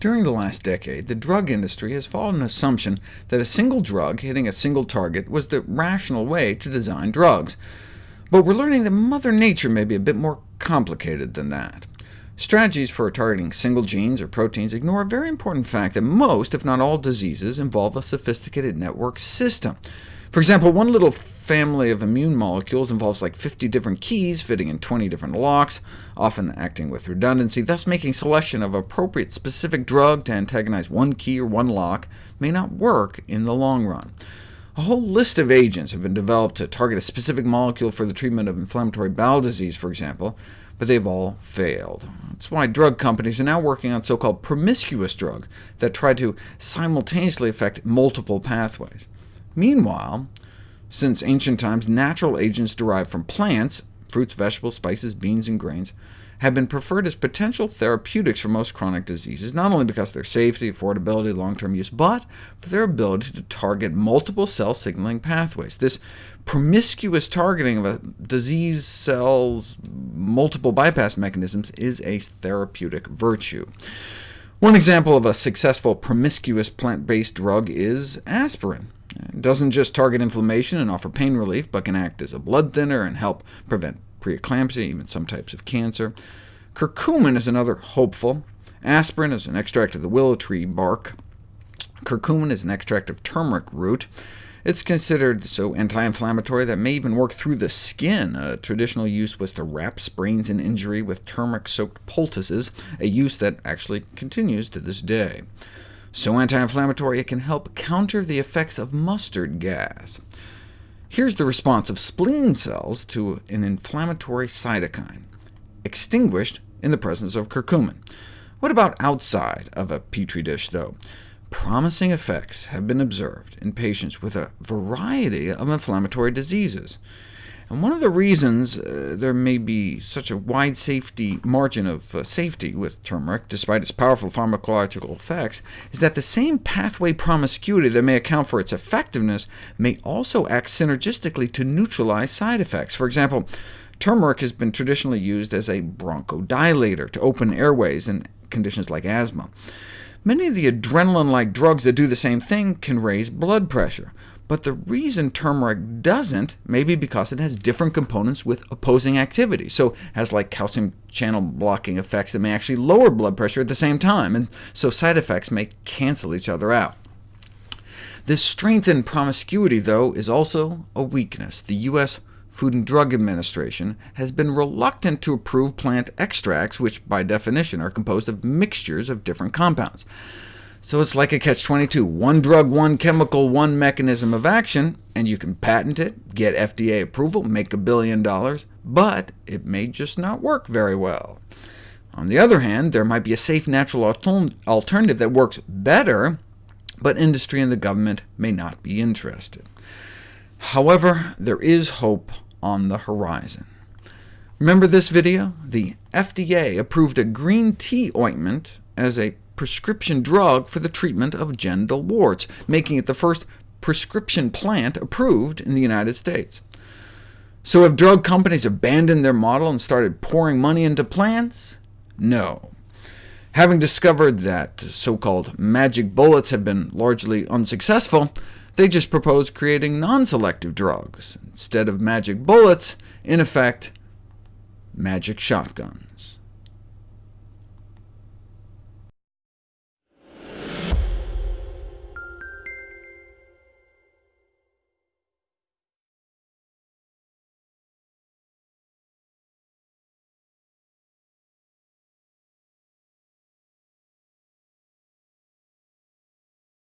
During the last decade, the drug industry has followed an assumption that a single drug hitting a single target was the rational way to design drugs. But we're learning that Mother Nature may be a bit more complicated than that. Strategies for targeting single genes or proteins ignore a very important fact that most, if not all, diseases involve a sophisticated network system. For example, one little family of immune molecules involves like 50 different keys fitting in 20 different locks, often acting with redundancy, thus making selection of appropriate specific drug to antagonize one key or one lock may not work in the long run. A whole list of agents have been developed to target a specific molecule for the treatment of inflammatory bowel disease, for example, but they've all failed. That's why drug companies are now working on so-called promiscuous drugs that try to simultaneously affect multiple pathways. Meanwhile, since ancient times, natural agents derived from plants fruits, vegetables, spices, beans, and grains have been preferred as potential therapeutics for most chronic diseases, not only because of their safety, affordability, long-term use, but for their ability to target multiple cell signaling pathways. This promiscuous targeting of a disease cell's multiple bypass mechanisms is a therapeutic virtue. One example of a successful promiscuous plant-based drug is aspirin. It doesn't just target inflammation and offer pain relief, but can act as a blood thinner and help prevent preeclampsia, even some types of cancer. Curcumin is another hopeful. Aspirin is an extract of the willow tree bark. Curcumin is an extract of turmeric root. It's considered so anti-inflammatory that may even work through the skin. A traditional use was to wrap sprains and injury with turmeric-soaked poultices, a use that actually continues to this day so anti-inflammatory it can help counter the effects of mustard gas. Here's the response of spleen cells to an inflammatory cytokine, extinguished in the presence of curcumin. What about outside of a petri dish, though? Promising effects have been observed in patients with a variety of inflammatory diseases. And one of the reasons uh, there may be such a wide safety margin of uh, safety with turmeric, despite its powerful pharmacological effects, is that the same pathway promiscuity that may account for its effectiveness may also act synergistically to neutralize side effects. For example, turmeric has been traditionally used as a bronchodilator to open airways in conditions like asthma. Many of the adrenaline-like drugs that do the same thing can raise blood pressure. But the reason turmeric doesn't may be because it has different components with opposing activity, so has like calcium channel blocking effects that may actually lower blood pressure at the same time, and so side effects may cancel each other out. This strengthened promiscuity, though, is also a weakness. The U.S. Food and Drug Administration has been reluctant to approve plant extracts, which by definition are composed of mixtures of different compounds. So it's like a catch-22. One drug, one chemical, one mechanism of action, and you can patent it, get FDA approval, make a billion dollars, but it may just not work very well. On the other hand, there might be a safe natural alternative that works better, but industry and the government may not be interested. However, there is hope on the horizon. Remember this video? The FDA approved a green tea ointment as a prescription drug for the treatment of genital warts, making it the first prescription plant approved in the United States. So have drug companies abandoned their model and started pouring money into plants? No. Having discovered that so-called magic bullets have been largely unsuccessful, they just propose creating non-selective drugs. Instead of magic bullets, in effect, magic shotguns.